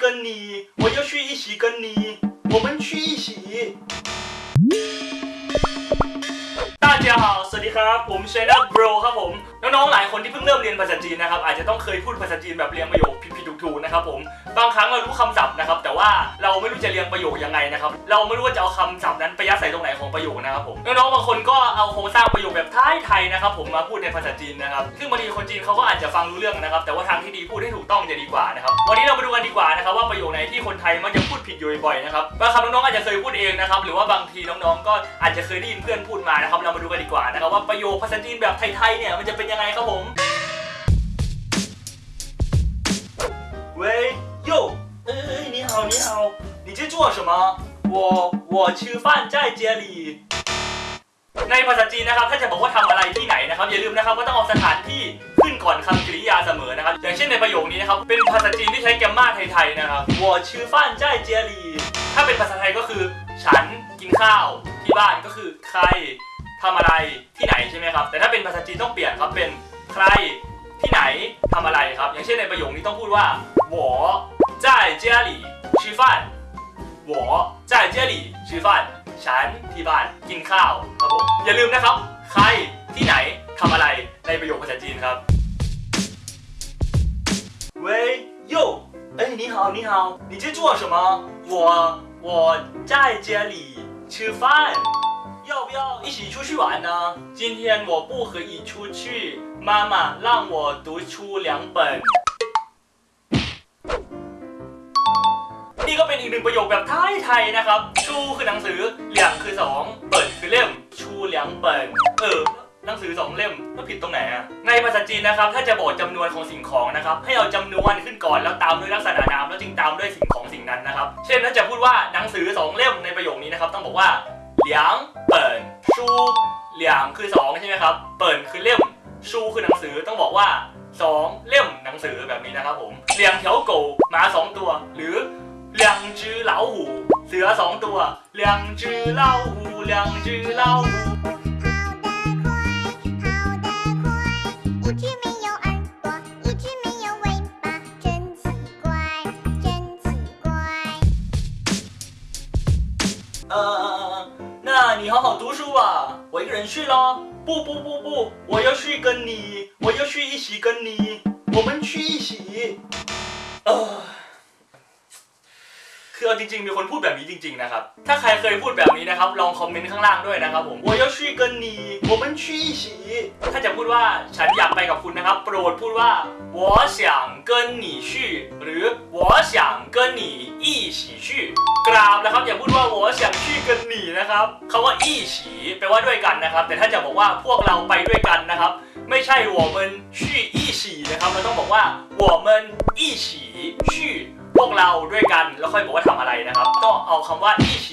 跟你我要去一起跟你我们去一起大家好สวัสดีครับ ผมเชนนัทโบรครับผม น้องๆหลายคนที่เพิ่งเริ่มเรียนภาษาจีนนะครับอาจจะต้องเคยพูดภาษาจีนแบบเรียงประโยคผิดๆถูกๆนะครับผมบางครั้งเรารู้คำศัพท์นะครับแต่ว่าเราไม่รู้จะเรียงประโยคยังไงนะครับเราไม่รู้ว่าจะเอาคำศัพท์นั้นไปยัดใส่ตรงไหนของประโยคนะครับผมน้องๆบางคนก็เอาโครงสร้างประโยคแบบไทยๆนะครับผมมาพูดในภาษาจีนนะครับซึ่งบางทีคนจีนเขาก็อาจจะฟังรู้เรื่องนะครับ แต่ว่าทางที่ดีพูดให้ถูกต้องจะดีกว่านะครับวันนี้เรามาดูกันดีกว่านะครับว่าประโยคไหนที่คนไทยมักจะพูดผิดอยู่บ่อยๆนะครับบางคำน้องๆอาจจะเคยพูดเองนะครับหรือว่าบางทีน้องๆ ก็อาจจะเคยได้ยินเพื่อนพูดมานะครับเรามาดูกันดีกว่านะครับว่าประโยคภาษาจีนแบบไทยๆเนี่ยมันจะเป็นยังไงครับผม 喂，哟，哎，你好，你好，你在做什么？我我吃饭在家里。ในภาษาจีนนะครับ ถ้าจะบอกว่าทำอะไรที่ไหนนะครับ อย่าลืมนะครับว่าต้องเอาสถานที่ขึ้นก่อนคำกริยาเสมอนะครับ อย่างเช่นในประโยคนี้นะครับ เป็นภาษาจีนที่ใช้แกรมมาไทยๆนะครับ我吃饭在家里ถ้าเป็นภาษาไทยก็คือ ฉันกินข้าว ที่บ้านก็คือใคร ทำอะไรที่ไหนใช่ไหมครับ แต่ถ้าเป็นภาษาจีนต้องเปลี่ยนครับเป็นใครที่ไหนทำอะไรครับ อย่างเช่นในประโยคนี้ต้องพูดว่า我在家里吃饭我在家里吃饭ฉันที่บ้านกินข้าวครับผมอย่าลืมนะครับ ใครที่ไหนทำอะไรในประโยคภาษาจีนครับ喂哟哎你好你好你在做什么我我在家里吃饭 要不要一起出去玩呢？今天我不可以出去，妈妈让我读出两本。นี่ก็เป็นอีกหนึ่งประโยคแบบไทยๆนะครับ ชูคือหนังสือเหลียงคือสองเปิดคือเล่ม ชูเหลียงเปิดเออ หนังสือสองเล่มแล้วผิดตรงไหนอะในภาษาจีนนะครับ ถ้าจะบอกจำนวนของสิ่งของนะครับ ให้เอาจำนวนขึ้นก่อนแล้วตามด้วยลักษณะนามแล้วจึงตามด้วยสิ่งของสิ่งนั้นนะครับ เช่นถ้าจะพูดว่าหนังสือสองเล่มในประโยคนี้นะครับ ต้องบอกว่าเหลียงเปิด ิด ชูเหลี่ยมคือ 2 ใช่ไหมครับ เปิ่นคือเล่ม ชูคือหนังสือต้องบอกว่า 2 เล่มหนังสือแบบนี้นะครับผมเหลี่ยงเถียวโกหมา 2 ตัว หรือเหลี่ยงจือเหลาหูเสือ 2 ตัวเหลี่ยงจือเหลาหูเหลี่ยงจือเหลาหู呃。Uh 你好好读书吧，我一个人去咯。不不不不，我要去跟你，我要去一起跟你，我们去一起。 คือเอาจริงๆ มีคนพูดแบบนี้จริง ๆ นะครับ ถ้าใครเคยพูดแบบนี้นะครับ ลองคอมเมนต์ข้างล่างด้วยนะครับผม我要去跟你我们去一起ถ้าจะพูดว่าฉันอยากไปกับคุณนะครับ โปรดพูดว่า我想跟你去หรือ我想跟你一起去กราบนะครับ อย่าพูดว่า我想去跟你นะครับคำว่า一起แปลว่าด้วยกันนะครับ แต่ถ้าจะบอกว่าพวกเราไปด้วยกันนะครับ ไม่ใช่我们去一起นะครับ เราต้องบอกว่า我们一起去พ วกเราด้วยกันแล้วค่อยบอกว่าทำอะไรนะครับ ก็เอาคำว่า一起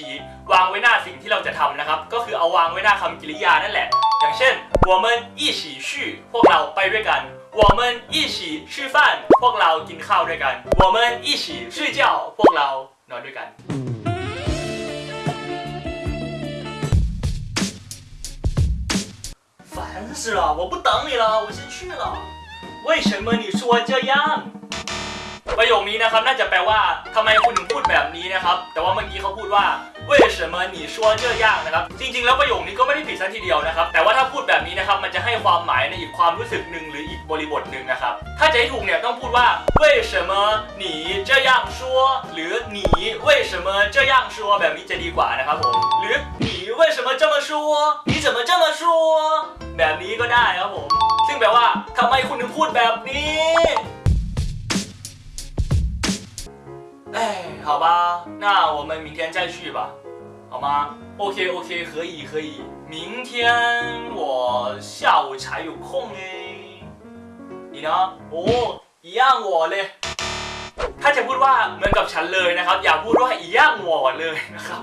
วางไว้หน้าสิ่งที่เราจะทำนะครับ ก็คือเอาวางไว้หน้าคำกริยานั่นแหละ อย่างเช่น我们一起去พวกเราไปด้วยกัน我们一起吃饭พวกเรากินข้าวด้วยกัน我们一起睡觉พวกเรานอนด้วยกัน 烦死了！我不等你了，我先去了。为什么你说这样？ ประโยคนี้นะครับน่าจะแปลว่าทำไมคุณถึงพูดแบบนี้นะครับ แต่ว่าเมื่อกี้เขาพูดว่าเว่ยเฉิมหนีชัวเยอะยางนะครับ จริง ๆ แล้วประโยคนี้ก็ไม่ได้ผิดซะทีเดียวนะครับ แต่ว่าถ้าพูดแบบนี้นะครับ มันจะให้ความหมายในอีกความรู้สึกหนึ่งหรืออีกบริบทหนึ่งนะครับ ถ้าจะให้ถูกเนี่ยต้องพูดว่าเว่ยเฉิมหนีเจ้าย่างชัวหรือหนีเว่ยเฉินเจ้าย่างชัวแบบนี้จะดีกว่านะครับผมหรือหนีเว่ยเฉินเจ้ามาชัวหนีเฉิมเจ้ามาชัวแบบนี้ก็ได้ครับผมซึ่งแปลว่าทำไมคุณถึงพูดแบบนี้ 好吧，那我们明天再去吧，好吗？OK OK，可以可以，明天我下午才有空哎。你呢？哦，一样我เลย ถ้าจะพูดว่าเหมือนกับฉันเลยนะครับ อย่าพูดว่าอีย่าง我เลยนะครับ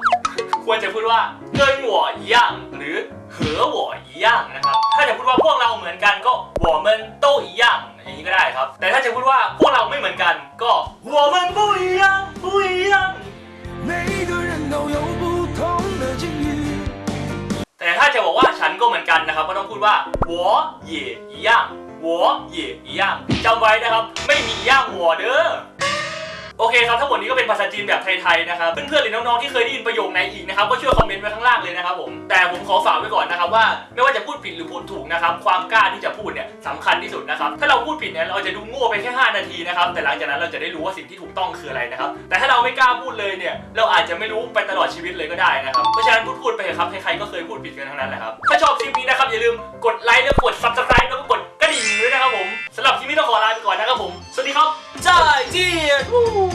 ควรจะพูดว่า跟我一样หรือ和我一样นะครับ ถ้าจะพูดว่าพวกเราเหมือนกันก็我们都一样อย่างนี้ก็ได้ครับ แต่ถ้าจะพูดว่าพวกเราไม่เหมือนกันก็我们不一样不一样每个人都有不同的境遇。 แต่ถ้าจะบอกว่าฉันก็เหมือนกันนะครับ ก็ต้องพูดว่า我也一样我也一样จำไว้นะครับ ไม่มี一样我เด้อ โอเคครับทั้งหมดนี้ก็เป็นภาษาจีนแบบไทยๆนะครับเพื่อนๆหรือน้องๆที่เคยได้ยินประโยคไหนอีกนะครับก็ช่วยคอมเมนต์ไว้ข้างล่างเลยนะครับผมแต่ผมขอฝากไว้ก่อนนะครับว่าไม่ว่าจะพูดผิดหรือพูดถูกนะครับความกล้าที่จะพูดเนี่ยสำคัญที่สุดนะครับถ้าเราพูดผิดเนี่ยเราจะดูโง่ไปแค่ 5 นาทีนะครับแต่หลังจากนั้นเราจะได้รู้ว่าสิ่งที่ถูกต้องคืออะไรนะครับแต่ถ้าเราไม่กล้าพูดเลยเนี่ยเราอาจจะไม่รู้ไปตลอดชีวิตเลยก็ได้นะครับเพราะฉะนั้นพูดๆไปเถอะครับใครๆก็เคยพูดผิดกันทั้งนั้นแหละครับถ้าชอบคลิปนี้นะครับอย่าลืมกดไลค์แล้วกด subscribe แล้วก็กด เจี